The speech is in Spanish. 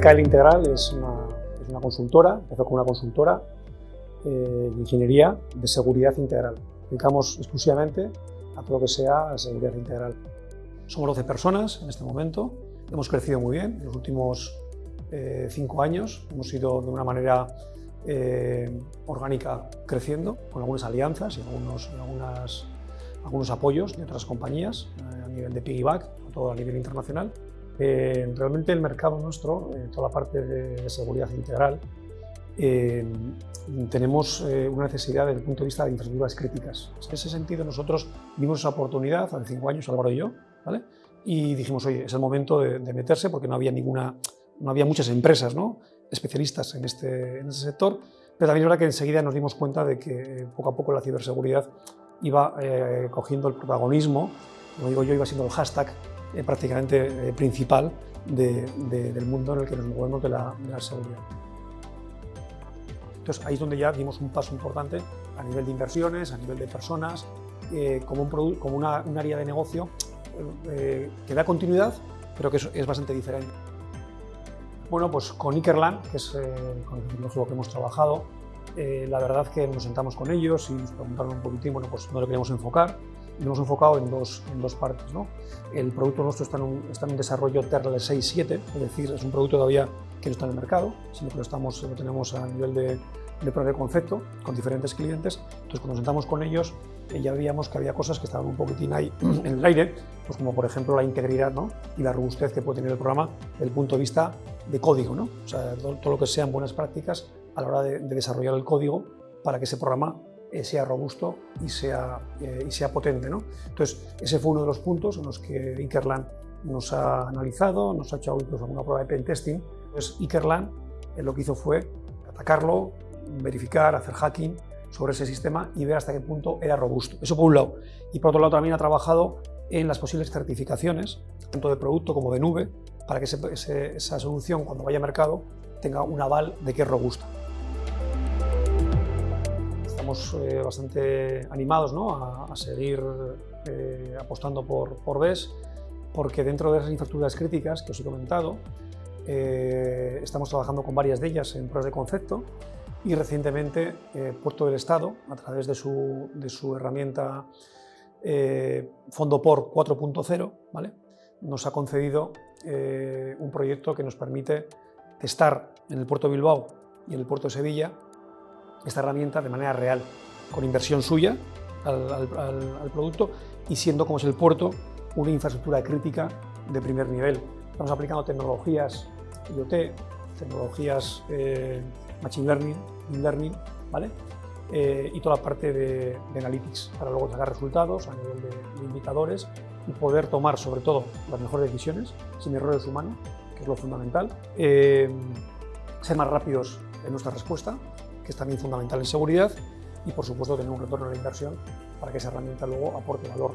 RKL Integral es una, es una consultora, empezó como una consultora eh, de ingeniería de seguridad integral. Dedicamos exclusivamente a todo lo que sea seguridad integral. Somos 12 personas en este momento, hemos crecido muy bien en los últimos eh, cinco hemos ido de una manera eh, orgánica creciendo, con algunas alianzas y algunos, algunas, algunos apoyos de otras compañías a nivel de piggyback, todo a nivel internacional. Eh, realmente el mercado nuestro, eh, toda la parte de, seguridad integral, eh, tenemos una necesidad desde el punto de vista de infraestructuras críticas. En ese sentido nosotros vimos esa oportunidad hace cinco años, Álvaro y yo, ¿vale? y dijimos, oye, es el momento de, meterse porque no había, ninguna, no había muchas empresas ¿no? Especialistas en este, en sector, pero también es verdad que enseguida nos dimos cuenta de que poco a poco la ciberseguridad iba cogiendo el protagonismo, como digo yo, iba siendo el hashtag eh, prácticamente eh, principal del mundo en el que nos movemos de la, seguridad. Entonces ahí es donde ya dimos un paso importante a nivel de inversiones, a nivel de personas, eh, como, un, como una, un área de negocio que da continuidad, pero que es, bastante diferente. Bueno, pues con Ikerland, que es con el que hemos trabajado, la verdad que nos sentamos con ellos y nos preguntaron un poquitín, bueno, pues no lo queríamos enfocar, lo hemos enfocado en dos, en dos partes. ¿no? El producto nuestro está en un, está en un desarrollo TERL 6.7, es decir, es un producto todavía que no está en el mercado, sino que lo, estamos, lo tenemos a nivel de, de prueba de concepto con diferentes clientes. Entonces, cuando nos sentamos con ellos, eh, ya veíamos que había cosas que estaban un poquitín ahí en el aire, pues como por ejemplo la integridad ¿no? y la robustez que puede tener el programa desde el punto de vista de código. ¿no? O sea, todo, lo que sean buenas prácticas a la hora de, de desarrollar el código para que ese programa eh, sea robusto y sea, eh, y sea potente. ¿no? Entonces, ese fue uno de los puntos en los que Ikerland nos ha analizado, nos ha hecho incluso una prueba de pentesting. Entonces, Ikerland eh, lo que hizo fue atacarlo, verificar, hacer hacking sobre ese sistema y ver hasta qué punto era robusto. Eso por un lado. Y por otro lado también ha trabajado en las posibles certificaciones, tanto de producto como de nube, para que esa solución cuando vaya a mercado tenga un aval de que es robusta estamos eh, bastante animados a, seguir eh, apostando por, por BES, porque dentro de esas infraestructuras críticas que os he comentado, eh, estamos trabajando con varias de ellas en pruebas de concepto y recientemente Puerto del Estado, a través de su, de su herramienta Fondo POR 4.0, ¿vale? Nos ha concedido un proyecto que nos permite testar en el puerto de Bilbao y en el puerto de Sevilla esta herramienta de manera real, con inversión suya al, producto y siendo como es el puerto una infraestructura crítica de primer nivel. Estamos aplicando tecnologías IoT, tecnologías eh, Machine Learning, Learning ¿vale? Eh, y toda la parte de, Analytics para luego sacar resultados a nivel de, indicadores y poder tomar sobre todo las mejores decisiones sin errores humanos, que es lo fundamental, eh, ser más rápidos en nuestra respuesta que es también fundamental en seguridad, y por supuesto tener un retorno la inversión para que esa herramienta luego aporte valor